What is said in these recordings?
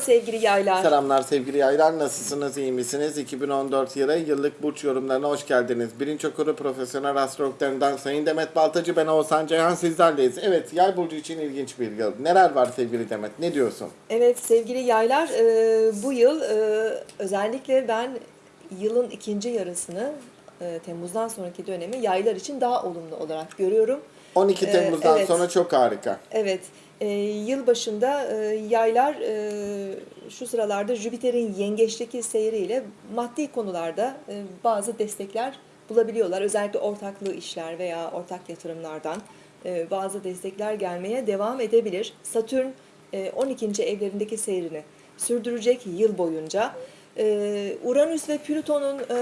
sevgili yaylar. Selamlar sevgili yaylar. Nasılsınız? iyi misiniz? 2014 yılı yıllık burç yorumlarına hoş geldiniz. Birinci okuru profesyonel astrologlarından Sayın Demet Baltacı, ben Oğuzhan Ceyhan sizlerleyiz. Evet, yay burcu için ilginç bir yıl. Neler var sevgili Demet? Ne diyorsun? Evet sevgili yaylar e, bu yıl e, özellikle ben yılın ikinci yarısını e, Temmuz'dan sonraki dönemi yaylar için daha olumlu olarak görüyorum. 12 Ee, Temmuz'dan evet. sonra çok harika. Evet, e, yıl başında e, yaylar e, şu sıralarda Jüpiter'in yengeçteki seyriyle maddi konularda e, bazı destekler bulabiliyorlar. Özellikle ortaklığı işler veya ortak yatırımlardan e, bazı destekler gelmeye devam edebilir. Satürn e, 12. evlerindeki seyrini sürdürecek yıl boyunca. E, Uranüs ve Plüton'un e,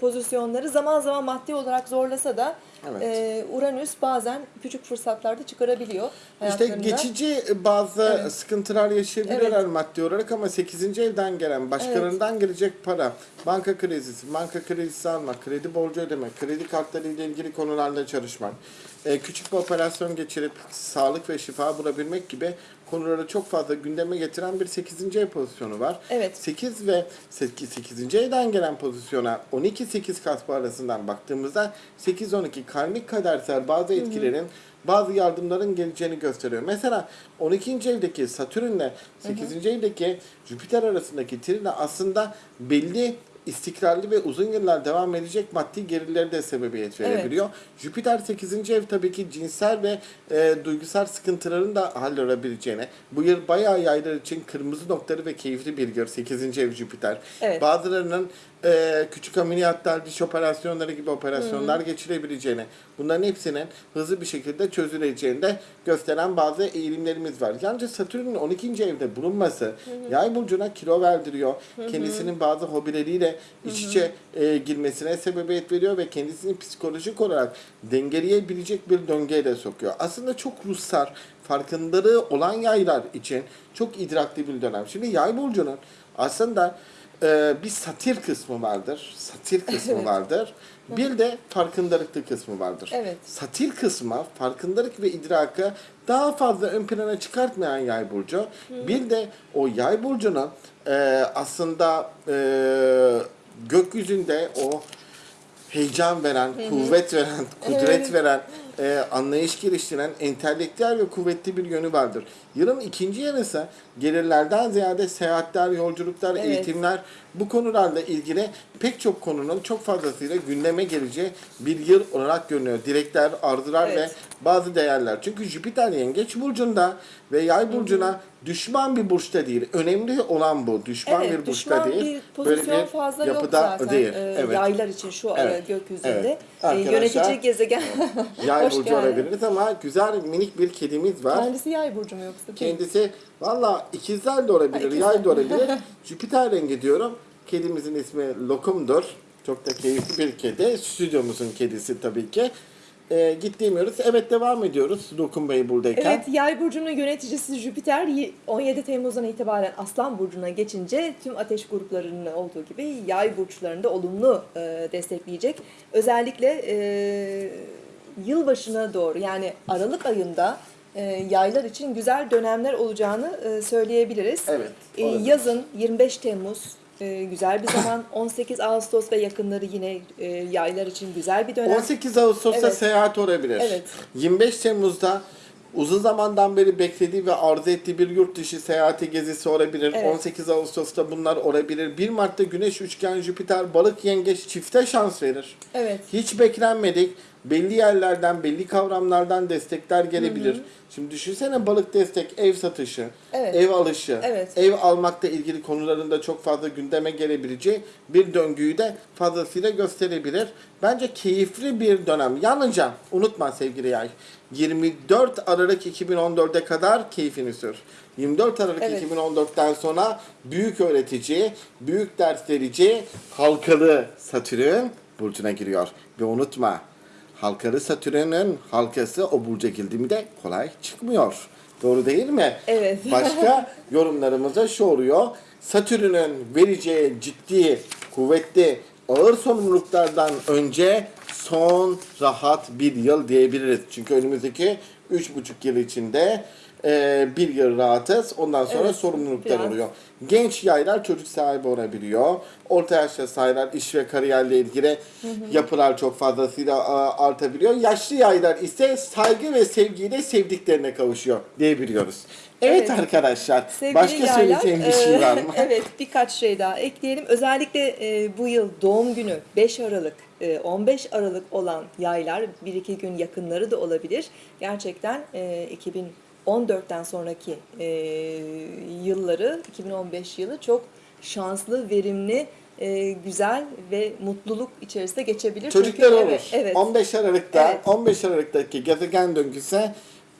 pozisyonları zaman zaman maddi olarak zorlasa da Evet. e, Uranüs bazen küçük fırsatlarda çıkarabiliyor İşte geçici bazı Evet. sıkıntılar yaşayabilirler Evet. maddi olarak ama 8. evden gelen, başkalarından gelecek para, banka kredisi, banka kredisi almak, kredi borcu ödemek, kredi kartları ile ilgili konularla çalışmak, e, küçük bir operasyon geçirip sağlık ve şifa bulabilmek gibi konuları çok fazla gündeme getiren bir 8. ev pozisyonu var. Evet. 8 ve 8. 8. evden gelen pozisyona 12-8 kaspa arasından baktığımızda 8-12 karmik kadersel bazı etkilerin bazı yardımların geleceğini gösteriyor. Mesela 12. evdeki Satürn'le 8. evdeki Jüpiter arasındaki trine aslında belli istikrarlı ve uzun yıllar devam edecek maddi gerileri de sebebiyet Evet. verebiliyor. Jüpiter 8. ev tabii ki cinsel ve e, duygusal sıkıntıların da halledebileceğine. Bu yıl bayağı yaylar için kırmızı noktaları ve keyifli bir yıl 8. ev Jüpiter. Evet. Bazılarının e, küçük ameliyatlar, diş operasyonları gibi operasyonlar geçirebileceğine, bunların hepsinin hızlı bir şekilde çözüleceğini de gösteren bazı eğilimlerimiz var. Yalnız Satürn'ün 12. evde bulunması yay burcuna kilo verdiriyor. Kendisinin bazı hobileriyle iç içe e, girmesine sebebiyet veriyor ve kendisini psikolojik olarak dengeleyebilecek bir döngüye de sokuyor. Aslında çok ruhsar, farkındalığı olan yaylar için çok idrakli bir dönem. Şimdi yay burcunun aslında e, bir satir kısmı vardır. Satir kısmı Evet. vardır. Bir de farkındalıklı kısmı vardır. Evet. Satir kısmı farkındalık ve idrakı daha fazla ön plana çıkartmayan yay burcu. Bir de o yay burcunun e, aslında e, gökyüzünde o heyecan veren, kuvvet veren, kudret Evet. veren, e, anlayış geliştiren, entelektüel ve kuvvetli bir yönü vardır. Yılın ikinci yarısı gelirlerden ziyade seyahatler, yolculuklar, Evet. eğitimler bu konularla ilgili pek çok konunun çok fazlasıyla gündeme geleceği bir yıl olarak görünüyor. Dilekler, arzular Evet. ve bazı değerler. Çünkü Jüpiter yengeç burcunda ve yay burcuna düşman bir burçta değil. Önemli olan bu. Düşman Evet, bir burçta düşman değil. bir pozisyon fazla yok yapıda zaten değil. e, evet. yaylar için şu ara Evet, gökyüzünde. evet. E, yönetici gezegen. Yay burcu olabiliriz ama güzel minik bir kedimiz var. Kendisi yay burcu mu yoksa? değil? Kendisi valla ikizler de olabilir, ikizler. yay da olabilir. Jüpiter rengi diyorum. Kedimizin ismi Lokum'dur. Çok da keyifli bir kedi. Stüdyomuzun kedisi tabii ki. Ee, gittiğimiyoruz. Evet devam ediyoruz Lokum Bey buradayken. Evet, Yay burcunun yöneticisi Jüpiter y- 17 Temmuz'dan itibaren Aslan burcuna geçince tüm ateş gruplarının olduğu gibi Yay burçlarında olumlu e, destekleyecek. Özellikle e, yılbaşına doğru yani Aralık ayında e, yaylar için güzel dönemler olacağını e, söyleyebiliriz. Evet, E, olabilir. yazın 25 Temmuz e, güzel bir zaman. 18 Ağustos ve yakınları yine e, yaylar için güzel bir dönem. 18 Ağustos'ta Evet. seyahat olabilir. Evet. 25 Temmuz'da uzun zamandan beri beklediği ve arzu ettiği bir yurt dışı seyahati gezisi olabilir. Evet. 18 Ağustos'ta bunlar olabilir. 1 Mart'ta Güneş üçgen Jüpiter balık yengeç çifte şans verir. Evet. Hiç beklenmedik. Belli yerlerden, belli kavramlardan destekler gelebilir. Şimdi düşünsene balık destek, ev satışı, Evet. ev alışı, Evet. ev almakla ilgili konularında çok fazla gündeme gelebileceği bir döngüyü de fazlasıyla gösterebilir. Bence keyifli bir dönem. Yalnızca unutma sevgili yay. 24 Aralık 2014'e kadar keyfini sür. 24 Aralık Evet. 2014'ten sonra büyük öğretici, büyük ders verici halkalı Satürn burcuna giriyor. Ve unutma halkalı Satürn'ün halkası o burca girdi mi de kolay çıkmıyor. Doğru değil mi? Evet. Başka yorumlarımıza şu oluyor. Satürn'ün vereceği ciddi, kuvvetli, ağır sorumluluklardan önce son rahat bir yıl diyebiliriz. Çünkü önümüzdeki üç buçuk yıl içinde e, bir yıl rahatız. Ondan sonra Evet, sorumluluklar biraz. oluyor. Genç yaylar çocuk sahibi olabiliyor. Orta yaşta yaylar iş ve kariyerle ilgili yapılar çok fazlasıyla a, artabiliyor. Yaşlı yaylar ise saygı ve sevgiyle sevdiklerine kavuşuyor diyebiliyoruz. Evet, Evet. arkadaşlar. Sevgili başka yaylar, söyleyeceğim bir şey e, var mı? evet birkaç şey daha ekleyelim. Özellikle e, bu yıl doğum günü 5 Aralık, e, 15 Aralık olan yaylar bir iki gün yakınları da olabilir. Gerçekten e, 2014'ten sonraki e, yılları 2015 yılı çok şanslı, verimli, e, güzel ve mutluluk içerisinde geçebilir. Çünkü- Çocuklar olur. Evet, evet. 15 Aralık'ta, Evet. 15 Aralık'taki gezegen döngüsü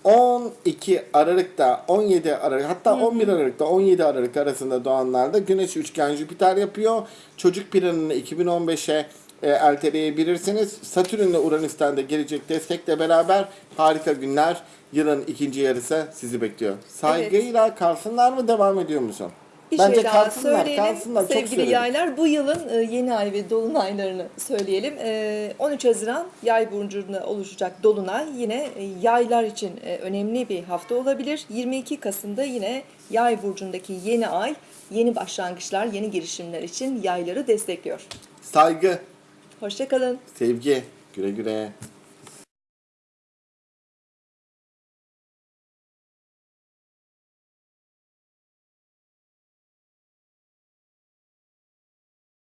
12 Aralık'ta, 17 Aralık, hatta 11 Aralık'ta 17 Aralık arasında doğanlarda Güneş üçgen Jüpiter yapıyor. Çocuk planını 2015'e e, erteleyebilirsiniz. Satürn ile Uranüs'ten de gelecek destekle beraber harika günler. Yılın ikinci yarısı sizi bekliyor. Saygıyla kalsınlar mı devam ediyor musun? Bir Bence şey daha kalsınlar, söyleyelim kalsınlar. Çok sevgili söyledim. yaylar. Bu yılın e, yeni ay ve dolunaylarını söyleyelim. E, 13 Haziran yay burcunda oluşacak dolunay yine e, yaylar için e, önemli bir hafta olabilir. 22 Kasım'da yine yay burcundaki yeni ay yeni başlangıçlar, yeni girişimler için yayları destekliyor. Saygı, Hoşçakalın. sevgi, güle güle.